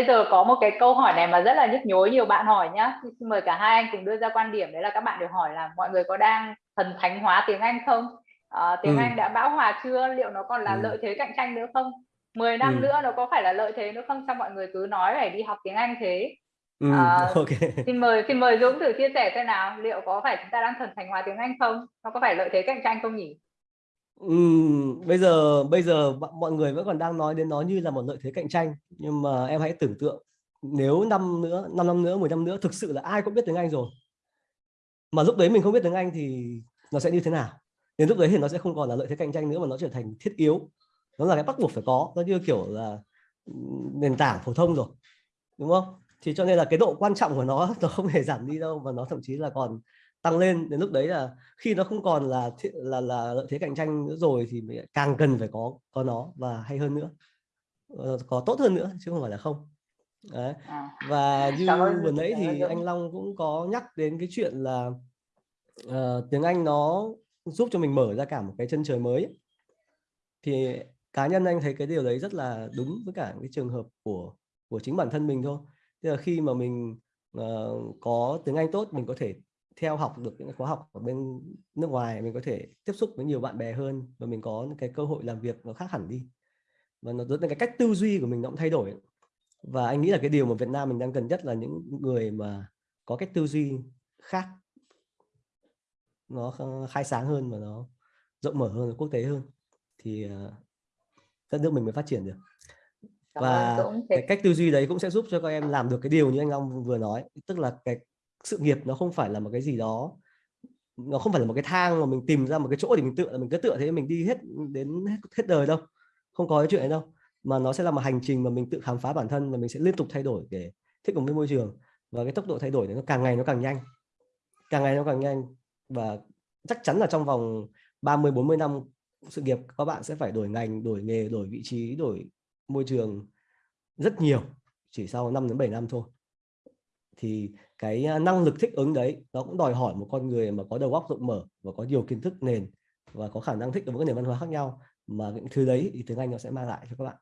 bây giờ có một cái câu hỏi này mà rất là nhức nhối nhiều bạn hỏi nhá. Xin mời cả hai anh cùng đưa ra quan điểm. Đấy là các bạn đều hỏi là mọi người có đang thần thánh hóa tiếng Anh không? À, tiếng ừ. Anh đã bão hòa chưa? Liệu nó còn là ừ. lợi thế cạnh tranh nữa không? 10 năm ừ. nữa nó có phải là lợi thế nữa không? Sao mọi người cứ nói phải đi học tiếng Anh thế? Ừ, à, okay. xin mời xin mời Dũng thử chia sẻ xem nào. Liệu có phải chúng ta đang thần thánh hóa tiếng Anh không? Nó có phải lợi thế cạnh tranh không nhỉ Bây giờ bây giờ mọi người vẫn còn đang nói đến nó như là một lợi thế cạnh tranh. Nhưng mà em hãy tưởng tượng, nếu năm nữa 5 năm nữa 10 năm nữa thực sự là ai cũng biết tiếng Anh rồi, mà lúc đấy mình không biết tiếng Anh thì nó sẽ như thế nào? Đến lúc đấy thì nó sẽ không còn là lợi thế cạnh tranh nữa mà nó trở thành thiết yếu. Nó là cái bắt buộc phải có, nó như kiểu là nền tảng phổ thông rồi, đúng không? Thì cho nên là cái độ quan trọng của nó nó không hề giảm đi đâu và nó thậm chí là còn tăng lên đến lúc đấy là khi nó không còn là là là lợi thế cạnh tranh nữa rồi thì mình càng cần phải có có nó và hay hơn nữa. Ờ, có tốt hơn nữa chứ không phải là không. Đấy. À. và như vừa nãy thì anh Long cũng có nhắc đến cái chuyện là uh, tiếng Anh nó giúp cho mình mở ra cả một cái chân trời mới. Thì cá nhân anh thấy cái điều đấy rất là đúng với cả cái trường hợp của của chính bản thân mình thôi. Tức là khi mà mình uh, có tiếng Anh tốt mình có thể theo học được những khóa học ở bên nước ngoài mình có thể tiếp xúc với nhiều bạn bè hơn và mình có cái cơ hội làm việc nó khác hẳn đi. Và nó dẫn đến cái cách tư duy của mình nó cũng thay đổi. Và anh nghĩ là cái điều mà Việt Nam mình đang cần nhất là những người mà có cách tư duy khác. Nó khai sáng hơn và nó rộng mở hơn quốc tế hơn. Thì ờ, đất nước mình mới phát triển được. Và cái cách tư duy đấy cũng sẽ giúp cho các em làm được cái điều như anh Long vừa nói. Tức là cái sự nghiệp nó không phải là một cái gì đó nó không phải là một cái thang mà mình tìm ra một cái chỗ để mình tựa là mình cứ tựa thế mình đi hết đến hết, hết đời đâu không có cái chuyện ấy đâu. Mà nó sẽ là một hành trình mà mình tự khám phá bản thân và mình sẽ liên tục thay đổi để thích ứng với môi trường. Và cái tốc độ thay đổi này nó càng ngày nó càng nhanh càng ngày nó càng nhanh. Và chắc chắn là trong vòng 30 40 năm sự nghiệp các bạn sẽ phải đổi ngành đổi nghề đổi vị trí đổi môi trường rất nhiều chỉ sau 5 đến 7 năm thôi thì cái năng lực thích ứng đấy nó cũng đòi hỏi một con người mà có đầu óc rộng mở và có nhiều kiến thức nền và có khả năng thích ứng với nền văn hóa khác nhau. Mà những thứ đấy thì tiếng Anh nó sẽ mang lại cho các bạn.